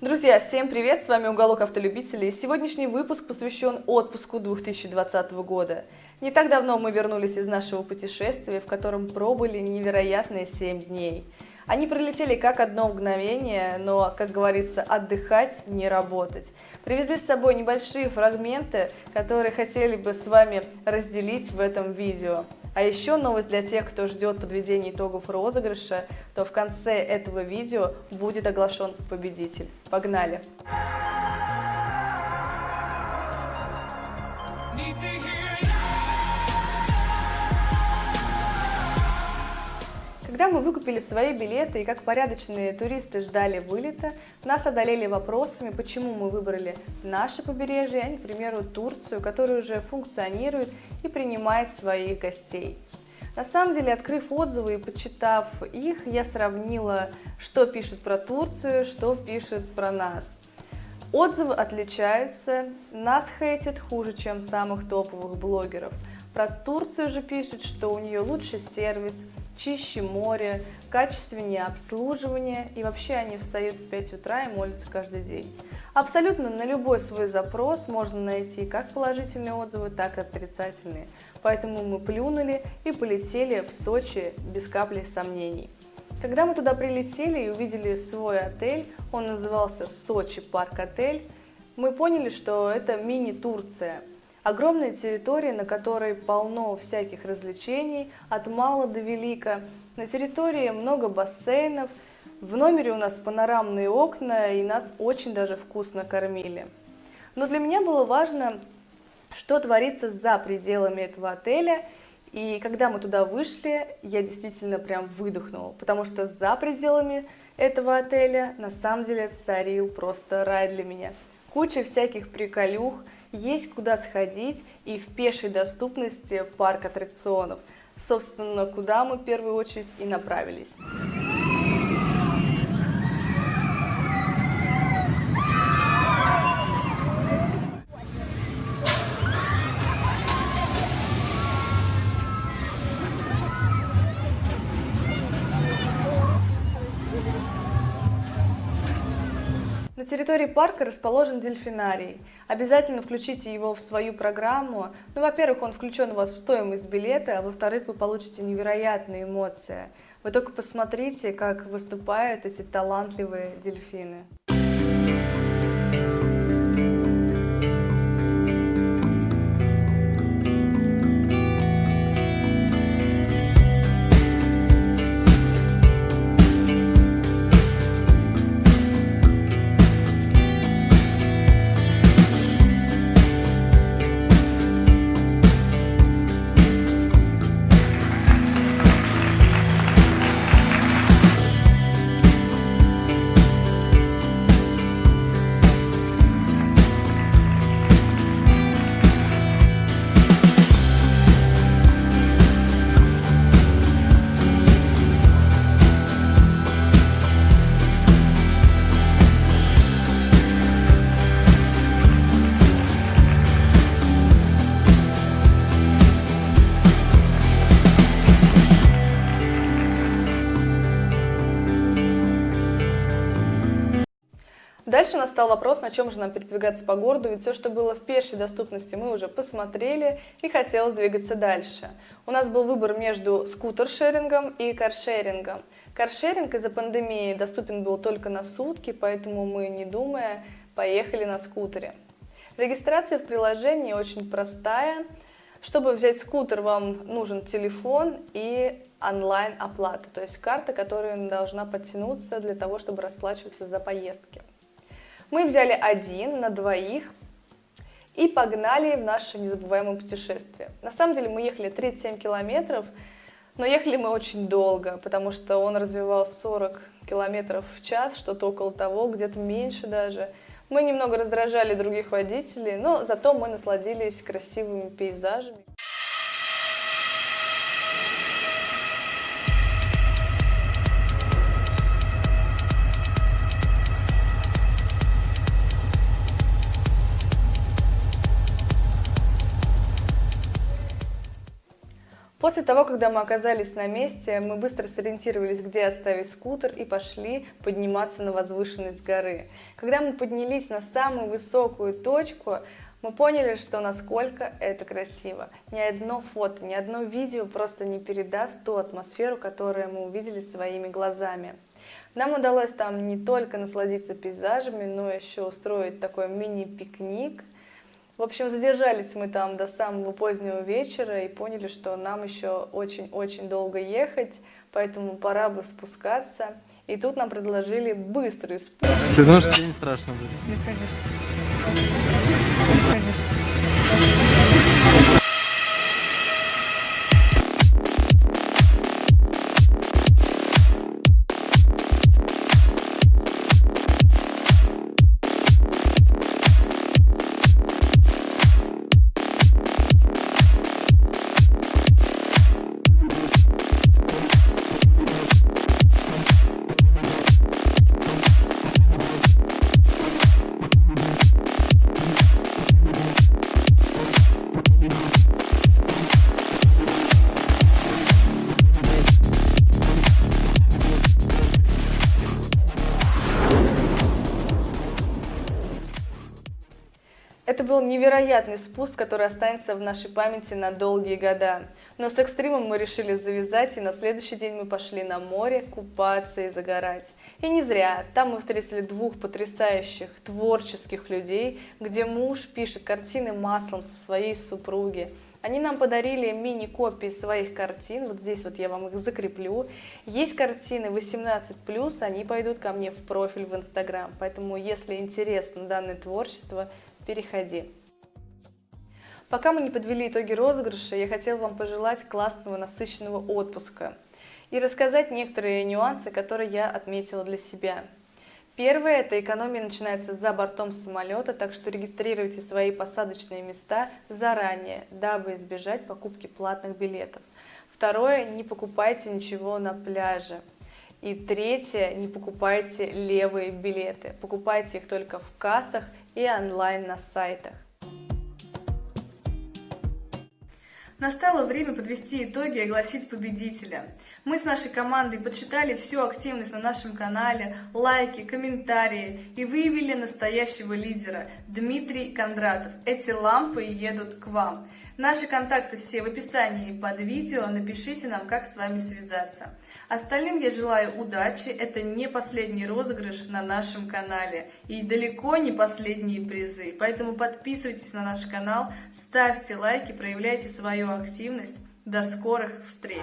Друзья, всем привет! С вами Уголок Автолюбителей. Сегодняшний выпуск посвящен отпуску 2020 года. Не так давно мы вернулись из нашего путешествия, в котором пробыли невероятные 7 дней. Они пролетели как одно мгновение, но, как говорится, отдыхать, не работать. Привезли с собой небольшие фрагменты, которые хотели бы с вами разделить в этом видео. А еще новость для тех, кто ждет подведения итогов розыгрыша, то в конце этого видео будет оглашен победитель. Погнали! Need to hear Когда мы выкупили свои билеты и как порядочные туристы ждали вылета, нас одолели вопросами, почему мы выбрали наше побережье, а не, к примеру, Турцию, которая уже функционирует и принимает своих гостей. На самом деле, открыв отзывы и почитав их, я сравнила, что пишут про Турцию, что пишут про нас. Отзывы отличаются, нас хейтят хуже, чем самых топовых блогеров. Про Турцию же пишут, что у нее лучший сервис, чище море, качественнее обслуживание, и вообще они встают в 5 утра и молятся каждый день. Абсолютно на любой свой запрос можно найти как положительные отзывы, так и отрицательные. Поэтому мы плюнули и полетели в Сочи без капли сомнений. Когда мы туда прилетели и увидели свой отель, он назывался Сочи Парк Отель, мы поняли, что это мини-Турция – Огромная территория, на которой полно всяких развлечений, от мала до велика. На территории много бассейнов, в номере у нас панорамные окна, и нас очень даже вкусно кормили. Но для меня было важно, что творится за пределами этого отеля, и когда мы туда вышли, я действительно прям выдохнула, потому что за пределами этого отеля на самом деле царил просто рай для меня. Куча всяких приколюх, есть куда сходить и в пешей доступности парк аттракционов. Собственно, куда мы в первую очередь и направились. Территории парка расположен дельфинарий. Обязательно включите его в свою программу. Ну, во-первых, он включен у вас в стоимость билета, а во-вторых, вы получите невероятные эмоции. Вы только посмотрите, как выступают эти талантливые дельфины. Дальше настал вопрос, на чем же нам передвигаться по городу, ведь все, что было в пешей доступности, мы уже посмотрели и хотелось двигаться дальше. У нас был выбор между скутер-шерингом и каршерингом. Каршеринг из-за пандемии доступен был только на сутки, поэтому мы, не думая, поехали на скутере. Регистрация в приложении очень простая. Чтобы взять скутер, вам нужен телефон и онлайн-оплата, то есть карта, которая должна подтянуться для того, чтобы расплачиваться за поездки. Мы взяли один на двоих и погнали в наше незабываемое путешествие. На самом деле мы ехали 37 километров, но ехали мы очень долго, потому что он развивал 40 километров в час, что-то около того, где-то меньше даже. Мы немного раздражали других водителей, но зато мы насладились красивыми пейзажами. После того, когда мы оказались на месте, мы быстро сориентировались, где оставить скутер и пошли подниматься на возвышенность горы. Когда мы поднялись на самую высокую точку, мы поняли, что насколько это красиво. Ни одно фото, ни одно видео просто не передаст ту атмосферу, которую мы увидели своими глазами. Нам удалось там не только насладиться пейзажами, но еще устроить такой мини-пикник – в общем, задержались мы там до самого позднего вечера и поняли, что нам еще очень-очень долго ехать, поэтому пора бы спускаться. И тут нам предложили быстрый спуск. Ты думаешь, что не страшно будет? Ну, конечно. Конечно. Это был невероятный спуск, который останется в нашей памяти на долгие года. Но с экстримом мы решили завязать, и на следующий день мы пошли на море купаться и загорать. И не зря. Там мы встретили двух потрясающих творческих людей, где муж пишет картины маслом со своей супруги. Они нам подарили мини-копии своих картин, вот здесь вот я вам их закреплю. Есть картины 18+, они пойдут ко мне в профиль в Инстаграм, поэтому если интересно данное творчество, переходи. Пока мы не подвели итоги розыгрыша, я хотела вам пожелать классного насыщенного отпуска и рассказать некоторые нюансы, которые я отметила для себя. Первое – это экономия начинается за бортом самолета, так что регистрируйте свои посадочные места заранее, дабы избежать покупки платных билетов. Второе – не покупайте ничего на пляже. И третье, не покупайте левые билеты, покупайте их только в кассах и онлайн на сайтах. Настало время подвести итоги и огласить победителя. Мы с нашей командой подсчитали всю активность на нашем канале, лайки, комментарии и выявили настоящего лидера Дмитрий Кондратов. Эти лампы едут к вам. Наши контакты все в описании под видео, напишите нам, как с вами связаться. Остальным я желаю удачи, это не последний розыгрыш на нашем канале и далеко не последние призы, поэтому подписывайтесь на наш канал, ставьте лайки, проявляйте свою активность. До скорых встреч!